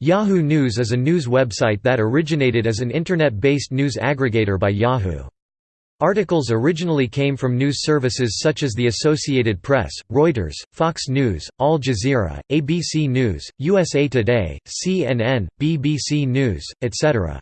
Yahoo News is a news website that originated as an Internet-based news aggregator by Yahoo. Articles originally came from news services such as the Associated Press, Reuters, Fox News, Al Jazeera, ABC News, USA Today, CNN, BBC News, etc.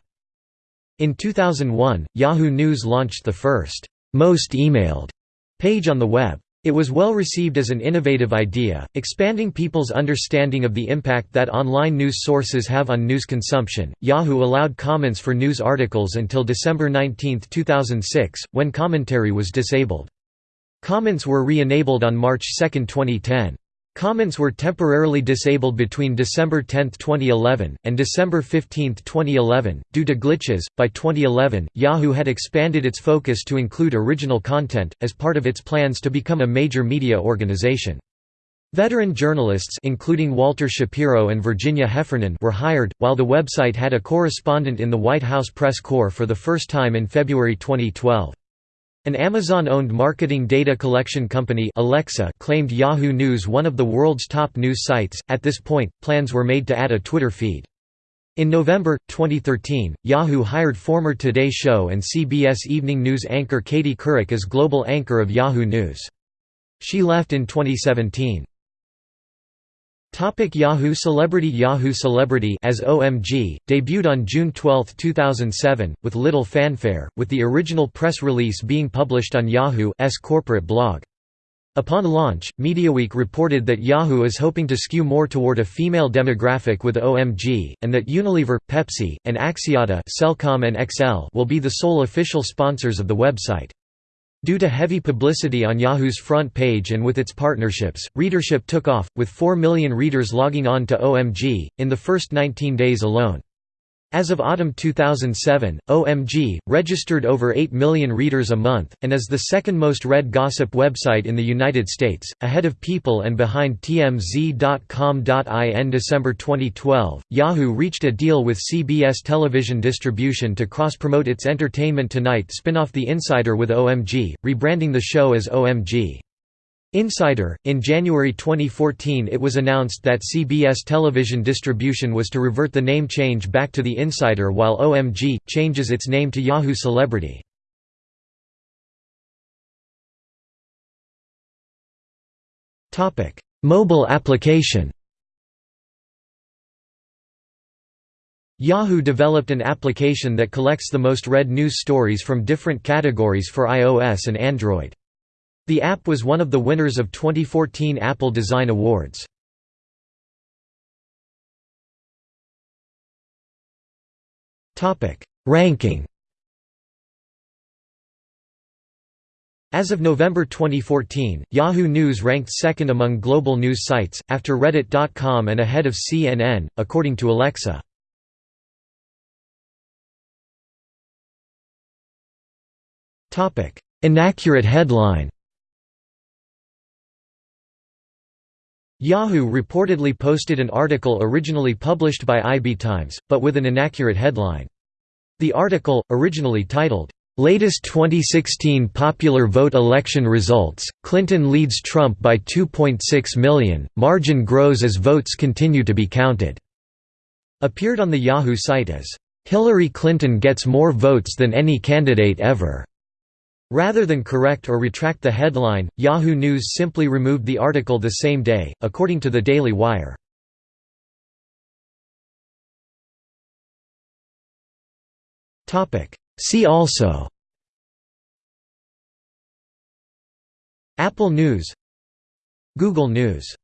In 2001, Yahoo News launched the first, most emailed page on the web. It was well received as an innovative idea, expanding people's understanding of the impact that online news sources have on news consumption. Yahoo allowed comments for news articles until December 19, 2006, when commentary was disabled. Comments were re-enabled on March 2, 2010. Comments were temporarily disabled between December 10, 2011, and December 15, 2011, due to glitches. By 2011, Yahoo had expanded its focus to include original content, as part of its plans to become a major media organization. Veteran journalists including Walter Shapiro and Virginia Heffernan were hired, while the website had a correspondent in the White House press corps for the first time in February 2012. An Amazon-owned marketing data collection company Alexa claimed Yahoo News one of the world's top news sites. At this point, plans were made to add a Twitter feed. In November 2013, Yahoo hired former Today Show and CBS Evening News anchor Katie Couric as global anchor of Yahoo News. She left in 2017. Topic Yahoo Celebrity Yahoo Celebrity as OMG, debuted on June 12, 2007, with little fanfare, with the original press release being published on Yahoo's corporate blog. Upon launch, MediaWeek reported that Yahoo is hoping to skew more toward a female demographic with OMG, and that Unilever, Pepsi, and Axiata Cellcom and XL will be the sole official sponsors of the website. Due to heavy publicity on Yahoo's front page and with its partnerships, readership took off, with 4 million readers logging on to OMG, in the first 19 days alone. As of autumn 2007, OMG, registered over 8 million readers a month, and is the second most read gossip website in the United States, ahead of People and behind TMZ.com. In December 2012, Yahoo reached a deal with CBS television distribution to cross-promote its Entertainment Tonight spin-off The Insider with OMG, rebranding the show as OMG. Insider, in January 2014 it was announced that CBS television distribution was to revert the name change back to The Insider while OMG, changes its name to Yahoo Celebrity. Mobile application Yahoo developed an application that collects the most read news stories from different categories for iOS and Android. The app was one of the winners of 2014 Apple Design Awards. Ranking As of November 2014, Yahoo News ranked second among global news sites, after Reddit.com and ahead of CNN, according to Alexa. Inaccurate headline Yahoo reportedly posted an article originally published by IB Times, but with an inaccurate headline. The article, originally titled, "'Latest 2016 Popular Vote Election Results, Clinton leads Trump by 2.6 million, margin grows as votes continue to be counted", appeared on the Yahoo site as, "'Hillary Clinton gets more votes than any candidate ever'". Rather than correct or retract the headline, Yahoo News simply removed the article the same day, according to the Daily Wire. See also Apple News Google News